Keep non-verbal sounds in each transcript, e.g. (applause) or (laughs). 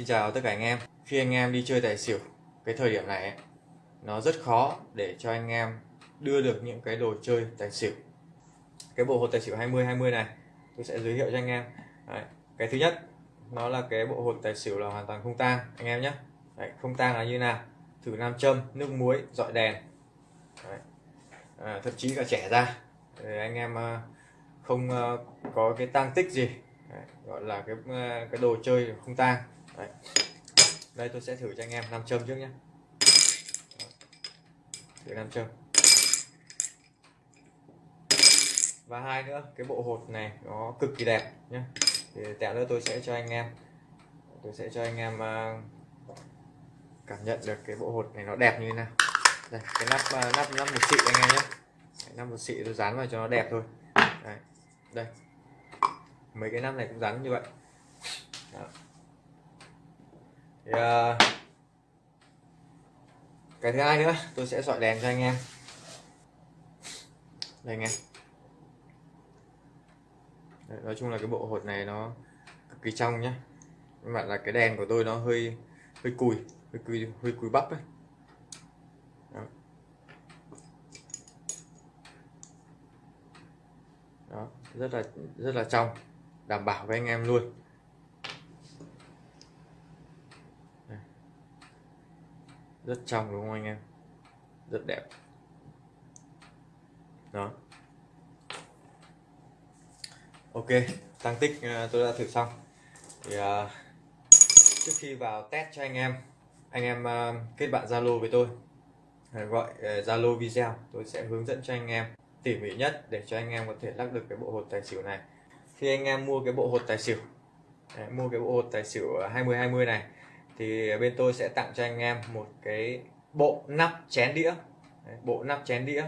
Xin chào tất cả anh em. Khi anh em đi chơi tài xỉu Cái thời điểm này ấy, Nó rất khó để cho anh em Đưa được những cái đồ chơi tài xỉu. Cái bộ hột tài xỉu 20-20 này Tôi sẽ giới thiệu cho anh em. Đấy. Cái thứ nhất Nó là cái bộ hột tài xỉu là hoàn toàn không tang Anh em nhé. Đấy, Không tang là như nào? Thử nam châm, nước muối, dọi đèn. Đấy. À, Thậm chí cả trẻ ra. Để anh em à, không à, có cái tang tích gì. Đấy, gọi là cái à, cái đồ chơi không tang. Đấy. đây tôi sẽ thử cho anh em nam châm trước nhé thử nam châm. Và hai nữa cái bộ hột này nó cực kỳ đẹp nhé thì tẹo nữa tôi sẽ cho anh em tôi sẽ cho anh em uh, cảm nhận được cái bộ hột này nó đẹp như thế nào. Đây cái nắp uh, nắp nắp một xị anh em nhé nắp một xị tôi dán vào cho nó đẹp thôi. Đây, đây. Mấy cái nắp này cũng dán như vậy Đó. Thì, uh, cái thứ hai nữa tôi sẽ dọi đèn cho anh em. Đây anh em. Đấy, nói chung là cái bộ hột này nó cực kỳ trong nhá. Các bạn là cái đèn của tôi nó hơi hơi cùi hơi cùi hơi cùi bắp ấy. Đó. Đó, rất là rất là trong đảm bảo với anh em luôn. Rất trong đúng không anh em? Rất đẹp. Đó. Ok tăng tích à, tôi đã thử xong. Thì uh, trước khi vào test cho anh em anh em uh, kết bạn zalo với tôi. Gọi zalo uh, video. Tôi sẽ hướng dẫn cho anh em tỉ mỉ nhất để cho anh em có thể lắc được cái bộ hột tài xỉu này. Khi anh em mua cái bộ hột tài xỉu đấy, mua cái bộ hột tài xỉu 20 20 này thì bên tôi sẽ tặng cho anh em một cái bộ nắp chén đĩa. Đấy, bộ nắp chén đĩa.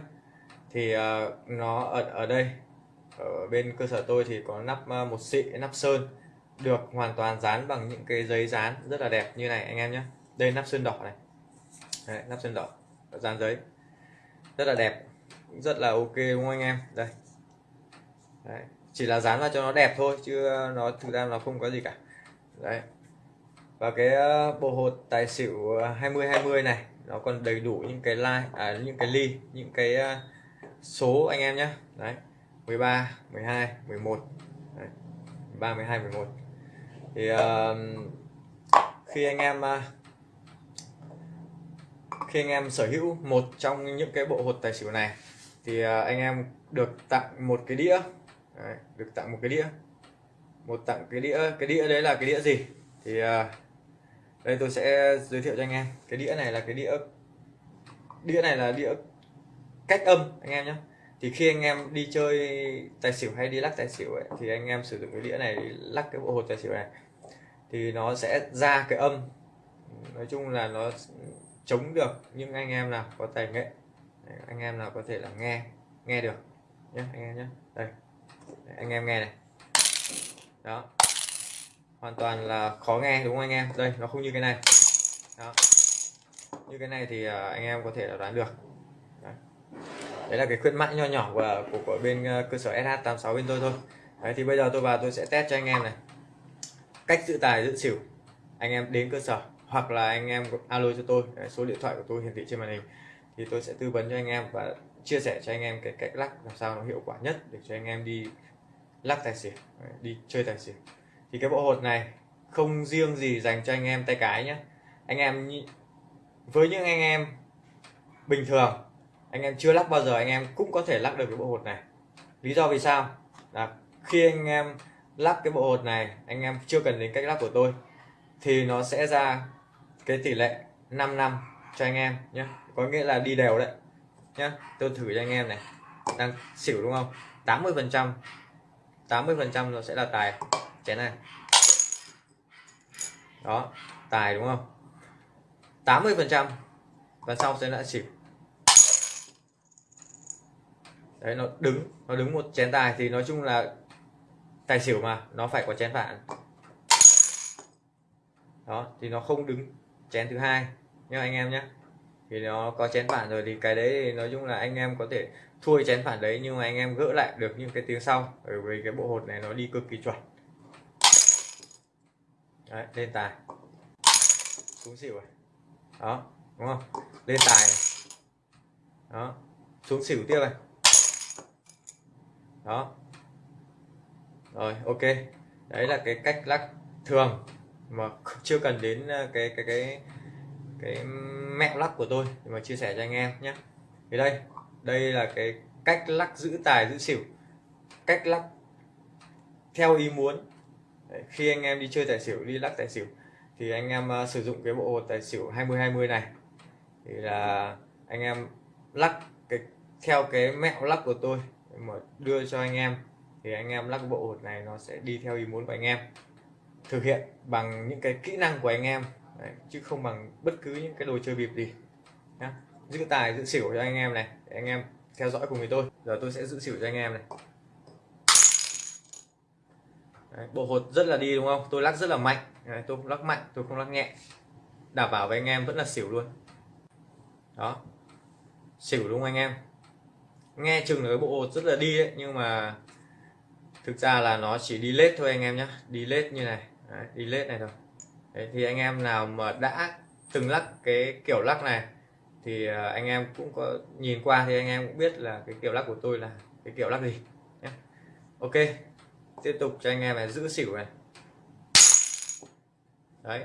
Thì uh, nó ở ở đây ở bên cơ sở tôi thì có nắp uh, một xị nắp sơn được hoàn toàn dán bằng những cái giấy dán rất là đẹp như này anh em nhé. Đây nắp sơn đỏ này. Đấy, nắp sơn đỏ dán giấy. Rất là đẹp rất là ok đúng không anh em? Đây. Đấy. chỉ là dán vào cho nó đẹp thôi chứ ờ, nó thực ra nó không có gì cả. Đấy và cái ờ, bộ hột tài xỉu ờ, 2020 này nó còn đầy đủ những cái like à, những cái ly những cái ờ, số anh em nhé đấy 13 12 11 đấy. 13 12 11 thì uh, khi anh em uh, khi anh em sở hữu một trong những cái bộ hột tài xỉu này thì uh, anh em được tặng một cái đĩa. Đấy, được tặng một cái đĩa. Một tặng cái đĩa cái đĩa đấy là cái đĩa gì? Thì uh, đây tôi sẽ giới thiệu cho anh em. Cái đĩa này là cái đĩa đĩa này là đĩa cách âm anh em nhé. Thì khi anh em đi chơi tài xỉu hay đi lắc tài xỉu ấy, thì anh em sử dụng cái đĩa này để lắc cái bộ hột tài xỉu này. Thì nó sẽ ra cái âm. Nói chung là nó chống được những anh em nào có tài nghệ anh em nào có thể là nghe nghe được nhé anh em nhé. Đây anh em nghe này. Đó hoàn toàn là khó nghe đúng không anh em? Đây nó không như cái này. Đó. Như cái này thì à, anh em có thể là đoán được. Đấy, đấy là cái khuyến mãi nho nhỏ của, của, của bên à, cơ sở SH86 bên tôi thôi. Đấy thì bây giờ tôi vào tôi sẽ test cho anh em này. Cách giữ tài giữ xỉu. Anh em đến cơ sở hoặc là anh em alo cho tôi. Số điện thoại của tôi hiển thị trên màn hình. Thì tôi sẽ tư vấn cho anh em và chia sẻ cho anh em cái cách lắc làm sao nó hiệu quả nhất để cho anh em đi lắc tài xỉu đi chơi tài xỉu thì cái bộ hột này không riêng gì dành cho anh em tay cái nhé anh em với những anh em bình thường, anh em chưa lắc bao giờ, anh em cũng có thể lắc được cái bộ hột này. Lý do vì sao? Là khi anh em lắc cái bộ hột này, anh em chưa cần đến cách lắc của tôi, thì nó sẽ ra cái tỷ lệ 5 năm cho anh em nhé có nghĩa là đi đều đấy nhé tôi thử cho anh em này. Đang xỉu đúng không? 80 phần trăm 80 phần trăm nó sẽ là tài chén này. Đó, tài đúng không? 80 phần trăm. Và sau sẽ lại xỉu đấy, nó đứng nó đứng một chén tài thì nói chung là tài xỉu mà, nó phải có chén phản đó, thì nó không đứng chén thứ hai nhá anh em nhé. Thì nó có chén phản rồi thì cái đấy thì nói chung là anh em có thể thua chén phản đấy nhưng mà anh em gỡ lại được những cái tiếng sau. Bởi vì cái bộ hột này nó đi cực kỳ chuẩn đấy, lên tài. Xuống xỉu này đó, đúng không? Lên tài này. Đó, xuống xỉu tiếp này. Đó. Rồi, ok. Đấy là cái cách lắc thường mà (laughs) chưa cần đến ờ, cái cái cái cái mẹo lắc của tôi mà chia sẻ cho anh em nhé. Thì đây đây là cái cách lắc giữ tài, giữ xỉu. Cách lắc theo ý muốn. Đấy, khi anh em đi chơi tài xỉu đi lắc tài xỉu thì anh em uh, sử dụng cái bộ tài xỉu 20 20 này. Thì là anh em lắc cái theo cái mẹo lắc của tôi mà đưa cho anh em thì anh em lắc bộ hột này nó sẽ đi theo ý muốn của anh em. Thực hiện bằng những cái kỹ năng của anh em Đấy, chứ không bằng bất cứ những cái đồ chơi bịp gì nhá. Giữ tài giữ xỉu cho anh em này để anh em theo dõi cùng với tôi. Giờ tôi sẽ giữ xỉu cho anh em này. Đấy, bộ hột rất là đi đúng không? Tôi lắc rất là mạnh. Đấy, tôi lắc mạnh tôi không lắc nhẹ. Đảm bảo với anh em vẫn là xỉu luôn. Đó. Xỉu đúng không anh em? Nghe chừng là cái bộ hột rất là đi đấy nhưng mà thực ra là nó chỉ đi lết thôi anh em nhé đi lết như này. Đấy, đi lết này thôi. Đấy, thì anh em nào mà đã từng lắc cái kiểu lắc này thì à, anh em cũng có nhìn qua thì anh em cũng biết là cái kiểu lắc của tôi là cái kiểu lắc gì nhé ok tiếp tục cho anh em này giữ xỉu này. Đấy.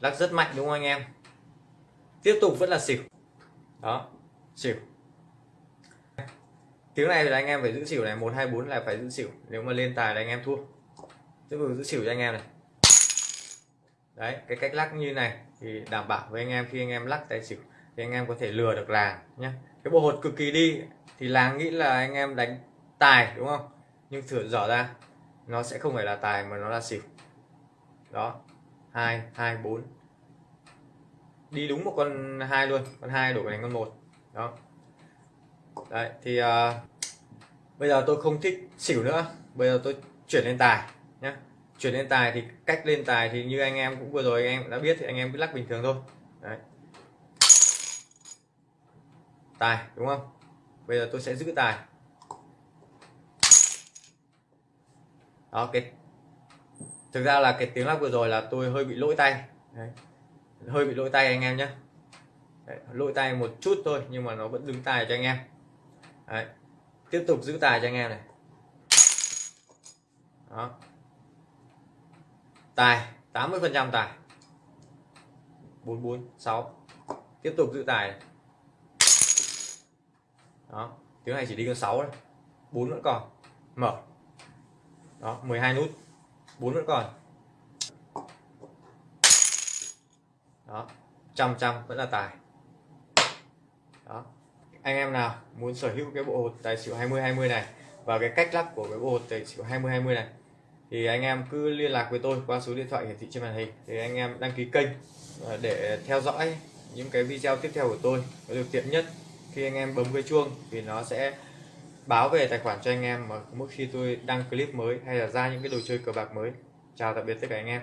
Lắc rất mạnh đúng không anh em? Tiếp tục vẫn là xỉu. Đó, xỉu. Tiếng này là anh em phải giữ xỉu này, một, hai, bốn là phải giữ xỉu. Nếu mà lên tài là anh em thua. Tiếp tục giữ xỉu cho anh em này. Đấy, cái cách lắc như này thì đảm bảo với anh em khi anh em lắc tài xỉu thì anh em có thể lừa được làng nhé cái bộ hột cực kỳ đi thì làng nghĩ là anh em đánh tài đúng không? Nhưng thử dở ra. Nó sẽ không phải là tài mà nó là xỉu. Đó. Hai hai bốn. Đi đúng một con hai luôn. Con hai đổi thành con một. Đó. Đấy thì uh, bây giờ tôi không thích xỉu nữa. Bây giờ tôi chuyển lên tài nhé chuyển lên tài thì cách lên tài thì như anh em cũng vừa rồi anh em đã biết thì anh em cứ lắc bình thường thôi. Đấy. Tài đúng không? Bây giờ tôi sẽ giữ tài. Đó cái thực ra là cái tiếng lắc vừa rồi là tôi hơi bị lỗi tay. Đấy. hơi bị lỗi tay anh em nhé. Đấy, lỗi tay một chút thôi nhưng mà nó vẫn đứng tài cho anh em. Đấy. tiếp tục giữ tài cho anh em này. Đó. Tài 80 phần trăm tài. 446 tiếp tục giữ tài này. đó. Tiếng này chỉ đi con 6 thôi. 4 vẫn còn. Mở đó 12 nút. Bốn vẫn còn. Đó, trăm trăm vẫn là tài. Đó. Anh em nào muốn sở hữu cái bộ hột tài xỉu 20 20 này và cái cách lắc của cái bộ hột tài xỉu 20 20 này, thì anh em cứ liên lạc với tôi qua số điện thoại hiển thị trên màn hình. Thì anh em đăng ký kênh à, để theo dõi những cái video tiếp theo của tôi. Nó được tiện nhất, khi anh em bấm cái chuông thì nó sẽ báo về tài khoản cho anh em mà mỗi khi tôi đăng clip mới hay là ra những cái đồ chơi cờ bạc mới. Chào tạm biệt tất cả anh em.